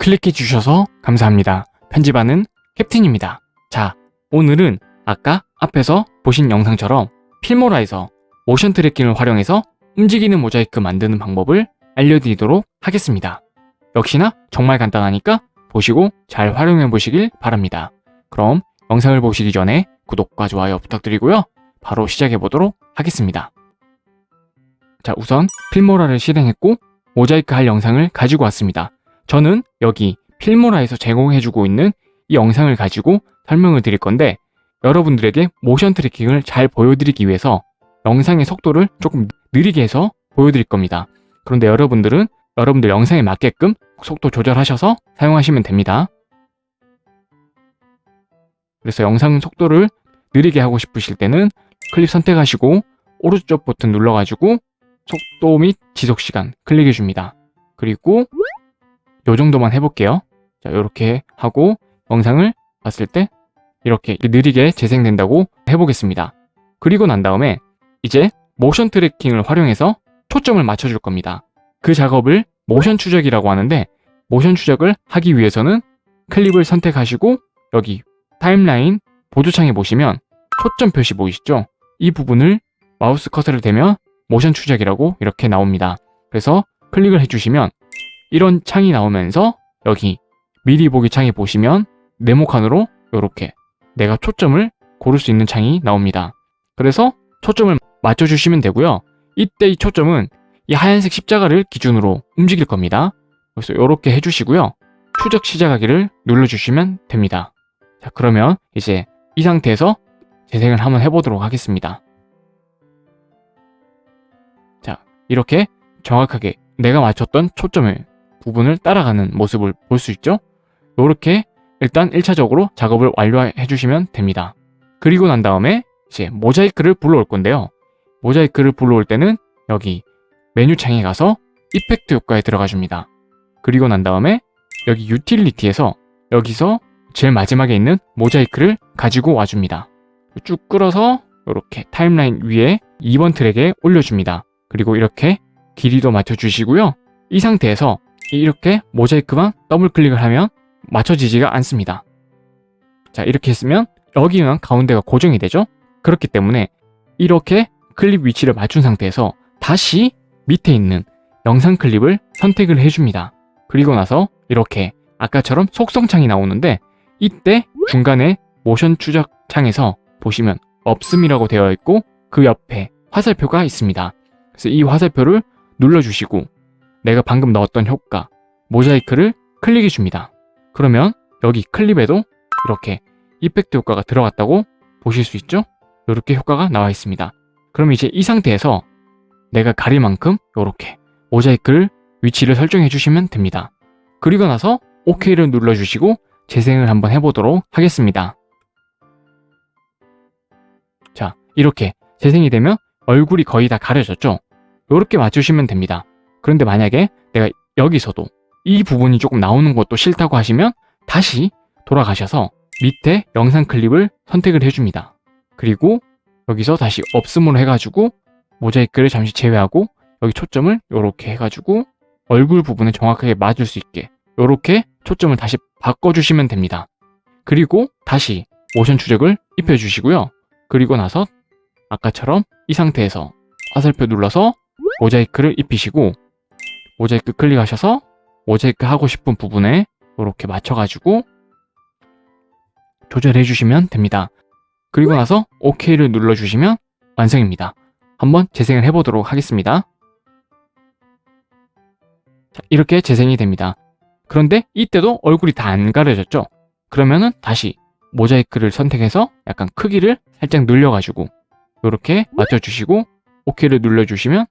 클릭해 주셔서 감사합니다. 편집하는 캡틴입니다. 자, 오늘은 아까 앞에서 보신 영상처럼 필모라에서 모션 트래킹을 활용해서 움직이는 모자이크 만드는 방법을 알려드리도록 하겠습니다. 역시나 정말 간단하니까 보시고 잘 활용해 보시길 바랍니다. 그럼 영상을 보시기 전에 구독과 좋아요 부탁드리고요. 바로 시작해 보도록 하겠습니다. 자, 우선 필모라를 실행했고 모자이크 할 영상을 가지고 왔습니다. 저는 여기 필모라에서 제공해주고 있는 이 영상을 가지고 설명을 드릴 건데 여러분들에게 모션 트래킹을 잘 보여드리기 위해서 영상의 속도를 조금 느리게 해서 보여드릴 겁니다. 그런데 여러분들은 여러분들 영상에 맞게끔 속도 조절하셔서 사용하시면 됩니다. 그래서 영상 속도를 느리게 하고 싶으실 때는 클립 선택하시고 오른쪽 버튼 눌러가지고 속도 및 지속시간 클릭해 줍니다. 그리고 요 정도만 해볼게요. 자, 이렇게 하고 영상을 봤을 때 이렇게 느리게 재생된다고 해보겠습니다. 그리고 난 다음에 이제 모션 트래킹을 활용해서 초점을 맞춰줄 겁니다. 그 작업을 모션 추적이라고 하는데 모션 추적을 하기 위해서는 클립을 선택하시고 여기 타임라인 보조창에 보시면 초점 표시 보이시죠? 이 부분을 마우스 커서를 대면 모션 추적이라고 이렇게 나옵니다. 그래서 클릭을 해주시면 이런 창이 나오면서 여기 미리 보기 창에 보시면 네모칸으로 이렇게 내가 초점을 고를 수 있는 창이 나옵니다. 그래서 초점을 맞춰주시면 되고요. 이때 이 초점은 이 하얀색 십자가를 기준으로 움직일 겁니다. 그래서 이렇게 해주시고요. 추적 시작하기를 눌러주시면 됩니다. 자 그러면 이제 이 상태에서 재생을 한번 해보도록 하겠습니다. 자 이렇게 정확하게 내가 맞췄던 초점을 부분을 따라가는 모습을 볼 수 있죠? 이렇게 일단 1차적으로 작업을 완료해 주시면 됩니다. 그리고 난 다음에 이제 모자이크를 불러올 건데요. 모자이크를 불러올 때는 여기 메뉴 창에 가서 effect 효과에 들어가 줍니다. 그리고 난 다음에 여기 유틸리티에서 여기서 제일 마지막에 있는 모자이크를 가지고 와줍니다. 쭉 끌어서 이렇게 타임라인 위에 2번 트랙에 올려줍니다. 그리고 이렇게 길이도 맞춰주시고요. 이 상태에서 이렇게 모자이크만 더블 클릭을 하면 맞춰지지가 않습니다. 자 이렇게 했으면 여기는 가운데가 고정이 되죠? 그렇기 때문에 이렇게 클립 위치를 맞춘 상태에서 다시 밑에 있는 영상 클립을 선택을 해줍니다. 그리고 나서 이렇게 아까처럼 속성창이 나오는데 이때 중간에 모션 추적 창에서 보시면 없음이라고 되어 있고 그 옆에 화살표가 있습니다. 그래서 이 화살표를 눌러주시고 내가 방금 넣었던 효과 모자이크를 클릭해 줍니다. 그러면 여기 클립에도 이렇게 이펙트 효과가 들어갔다고 보실 수 있죠? 이렇게 효과가 나와 있습니다. 그럼 이제 이 상태에서 내가 가릴 만큼 이렇게 모자이크를 위치를 설정해 주시면 됩니다. 그리고 나서 OK를 눌러주시고 재생을 한번 해보도록 하겠습니다. 자, 이렇게 재생이 되면 얼굴이 거의 다 가려졌죠? 이렇게 맞추시면 됩니다. 그런데 만약에 내가 여기서도 이 부분이 조금 나오는 것도 싫다고 하시면 다시 돌아가셔서 밑에 영상 클립을 선택을 해줍니다. 그리고 여기서 다시 없음으로 해가지고 모자이크를 잠시 제외하고 여기 초점을 이렇게 해가지고 얼굴 부분에 정확하게 맞을 수 있게 이렇게 초점을 다시 바꿔주시면 됩니다. 그리고 다시 모션 추적을 입혀주시고요. 그리고 나서 아까처럼 이 상태에서 화살표 눌러서 모자이크를 입히시고 모자이크 클릭하셔서 모자이크 하고 싶은 부분에 이렇게 맞춰가지고 조절해 주시면 됩니다. 그리고 나서 OK를 눌러주시면 완성입니다. 한번 재생을 해보도록 하겠습니다. 자, 이렇게 재생이 됩니다. 그런데 이때도 얼굴이 다 안 가려졌죠? 그러면은 다시 모자이크를 선택해서 약간 크기를 살짝 늘려가지고 이렇게 맞춰주시고 OK를 눌러주시면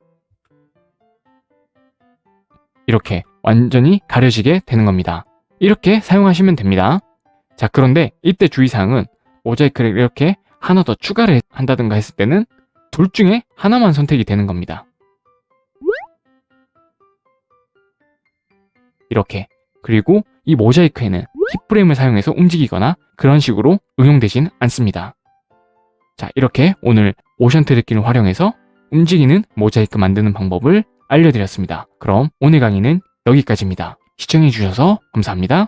이렇게 완전히 가려지게 되는 겁니다. 이렇게 사용하시면 됩니다. 자 그런데 이때 주의사항은 모자이크를 이렇게 하나 더 추가를 한다든가 했을 때는 둘 중에 하나만 선택이 되는 겁니다. 이렇게 그리고 이 모자이크에는 힙프레임을 사용해서 움직이거나 그런 식으로 응용되진 않습니다. 자 이렇게 오늘 모션 트래킹을 활용해서 움직이는 모자이크 만드는 방법을 알려드렸습니다. 그럼 오늘 강의는 여기까지입니다. 시청해주셔서 감사합니다.